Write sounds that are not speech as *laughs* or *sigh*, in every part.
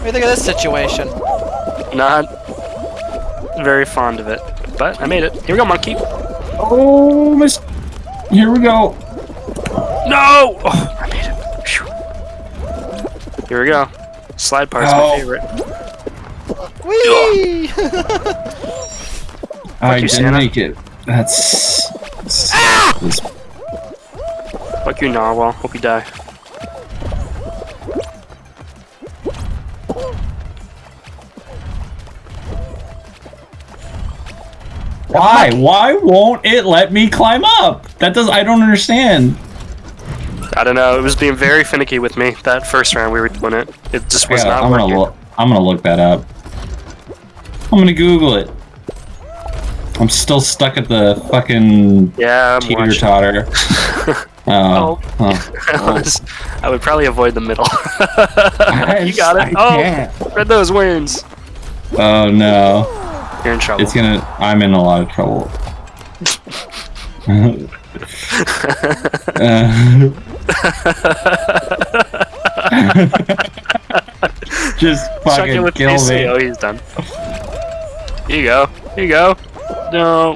do you think of this situation? Not very fond of it, but I made it. Here we go, monkey. Oh, miss. Here we go. No! Oh, I made it. Phew. Here we go. Slide part's Oh. my favorite. Whee! I you, didn't Santa. make it. That's. that's- Ah! this- Fuck you, narwhal. Hope you die. Why? Why won't it let me climb up? That does. I don't understand. I don't know. It was being very finicky with me that first round we were doing it. It just was Yeah, not I'm working. gonna look. I'm gonna look that up. I'm gonna Google it. I'm still stuck at the fucking Yeah, I'm teeter totter. *laughs* *laughs* Oh, oh. *laughs* I, was, I would probably avoid the middle. you got I it. Oh, can't. read those wins. Oh no. You're in trouble. It's gonna. I'm in a lot of trouble. Uh, *laughs* just fucking with kill PC. me. Oh, he's done. Here you go. Here you go. No.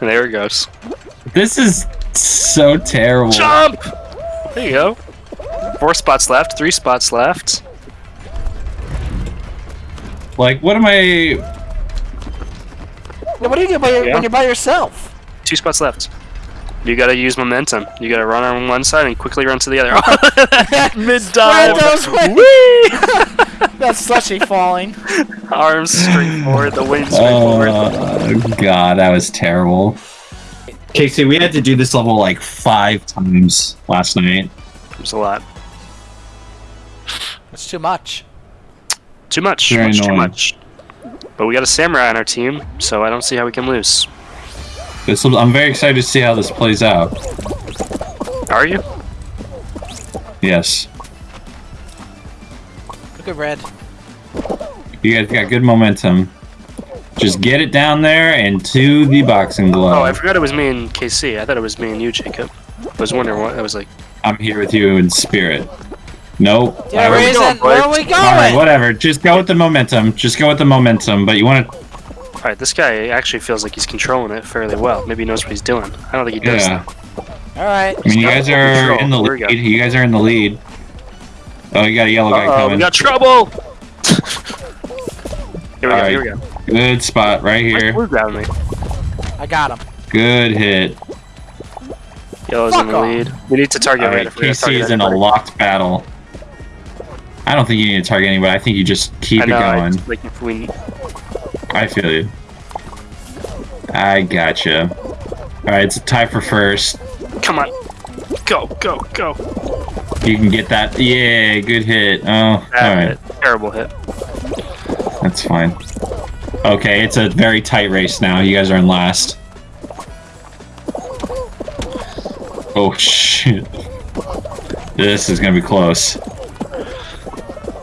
And there it goes. This is so terrible. Jump! There you go. Four spots left. Three spots left. Like, what am I? Now, what do you do by your, Yeah. when you're by yourself? Two spots left. You gotta use momentum. You gotta run on one side and quickly run to the other. *laughs* *laughs* Mid dive. those! *laughs* That's slushy falling. Arms straight forward. The wings straight oh, forward. Oh god, that was terrible. Casey, we had to do this level like five times last night. There's a lot. That's too much. Too much. Very much too much. But we got a samurai on our team, so I don't see how we can lose. This, will- I'm very excited to see how this plays out. Are you? Yes, Look at red. you guys got good momentum. Just get it down there and to the boxing oh, glove. Oh, I forgot it was me and KC. I thought it was me and you, Jacob. I was wondering what. I was like, I'm here with you in spirit. Nope. Yeah, Alright, reason. going, Where are we going? Alright, whatever. Just go with the momentum. Just go with the momentum. But you want to. all right, this guy actually feels like he's controlling it fairly well. Maybe he knows what he's doing. I don't think he does. Yeah. though. All right. I mean, you guys are control. in the Here we go. lead. You guys are in the lead. Oh, you got a yellow guy Uh-oh, coming. we got trouble. *laughs* here we go. Alright. Here we go. Good spot right Why's here. blue grabbing me? I got him. Good hit. Yellow's Fuck in the off. lead. We need to target Alright, red if we're KC is in a locked battle. I don't think you need to target anybody. I think you just keep I it know. I- going. like if we, I feel you. I gotcha. Alright, it's a tie for first. come on, go, go, go. You can get that. Yeah, good hit. Oh, alright. Terrible hit. That's fine. Okay, it's a very tight race now. You guys are in last. Oh, shit. This is gonna be close.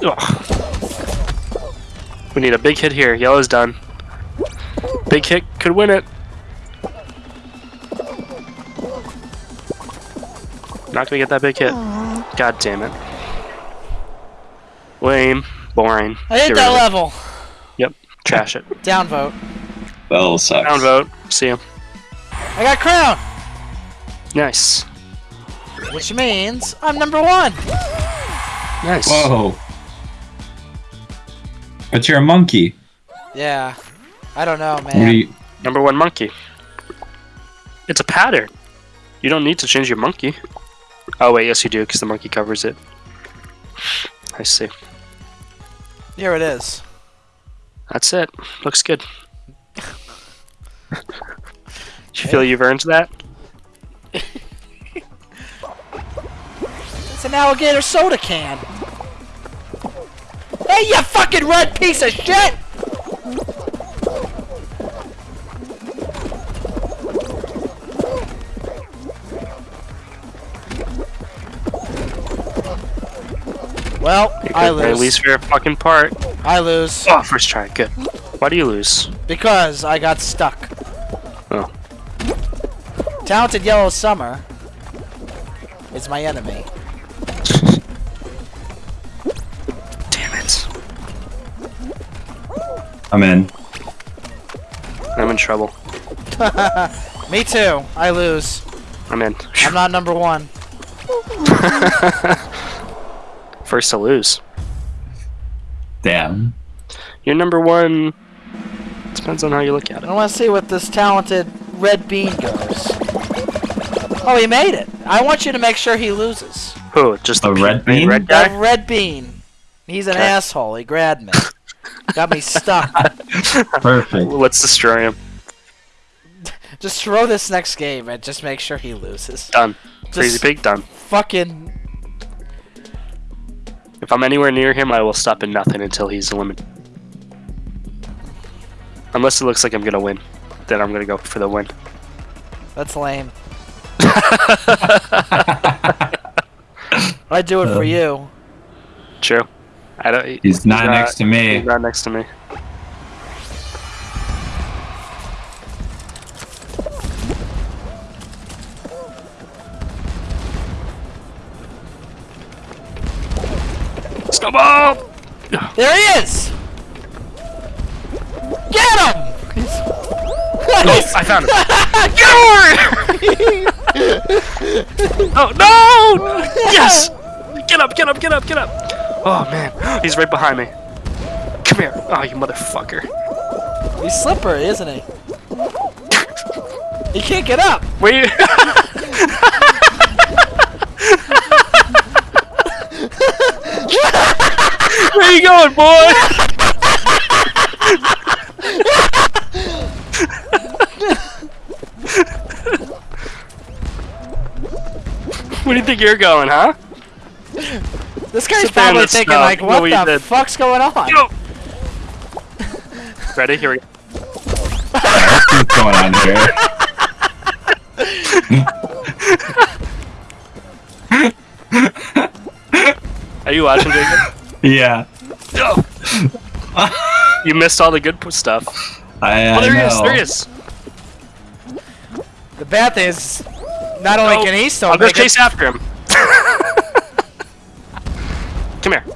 Ugh. We need a big hit here. Yellow's done. Big hit could win it. Not gonna get that big hit. God damn it. Lame. Boring. I hit Get that rid of it. level. Yep. Trash it. *laughs* Downvote. That'll suck. Downvote. See ya. I got crown, Nice. which means I'm number one. Nice. Whoa. But you're a monkey. Yeah. I don't know, man. you, Number one monkey. It's a pattern. You don't need to change your monkey. Oh wait, yes you do, because the monkey covers it. I see. Here it is. That's it. Looks good. *laughs* you feel you've earned that? It's an alligator soda can. Hey, you fucking red piece of shit! Well, I lose. At least favorite fucking part. I lose Oh, first try. Good. Why do you lose? because I got stuck. Oh. Talented Yellow Summer is my enemy. I'm in. I'm in trouble. *laughs* Me too. I lose. I'm in. I'm not number one. *laughs* First to lose. Damn. You're number one. Depends on how you look at it. I want to see what this talented red bean goes. Oh, he made it. I want you to make sure he loses. Who? Just the A red bean? Red That guy? red bean. He's an Okay. asshole. He grabbed me. *laughs* Got me stuck. *laughs* Perfect. Let's destroy him. Just throw this next game and just make sure he loses. Done. Crazy Just pig. Done. fucking. If I'm anywhere near him, I will stop at nothing until he's eliminated. Unless it looks like I'm gonna win, then I'm gonna go for the win. That's lame. *laughs* I'd do it for Um, you. True. I don't. He's not next to me. He's not next to me. Snowball! There he is! Get him! Oh, I found him! *laughs* Get over! *laughs* oh no! *laughs* Yes! Get up! Get up! Get up! Get up! Oh man, he's right behind me. Come here! Oh, you motherfucker! He's slippery, isn't he? He can't get up. Wait. *laughs* Where you going, boy? *laughs* Where do you think you're going, huh? This guy's Sit probably thinking stop. like, what what you the did. fuck's going on? Go. *laughs* Ready? Here we go. What's going on here? Are you watching, Jacob? Yeah. you missed all the good stuff. I, Oh, I there he is. There he is. The bad thing is, not only Oh, can he still I'll go make chase it, after him. Come here.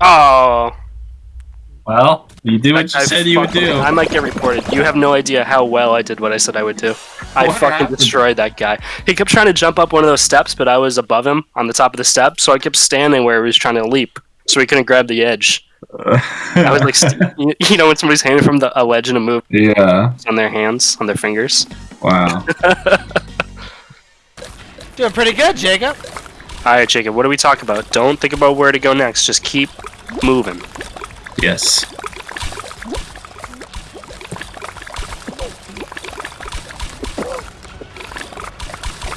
Oh. Well, you do what you I said you would do. I might get reported. You have no idea how well I did what I said I would do. I What fucking happened? destroyed that guy. He kept trying to jump up one of those steps, but I was above him on the top of the step, so I kept standing where he was trying to leap, so he couldn't grab the edge. *laughs* I was like, you you know, when somebody's hanging from the, a ledge and a move yeah. on their hands, on their fingers. Wow. *laughs* doing pretty good, Jacob. All right, Jacob, what do we talk about? Don't think about where to go next. Just keep moving. yes.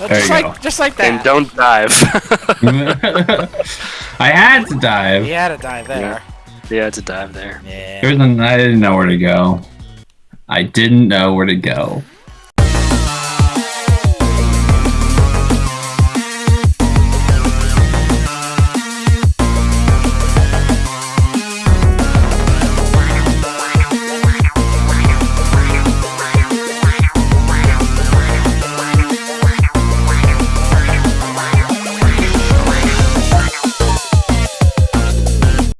There just you like, go. just like that. And don't dive. *laughs* I had to dive. He had to dive there. yeah, had to dive there. Yeah. There's an, I didn't know where to go. I didn't know where to go.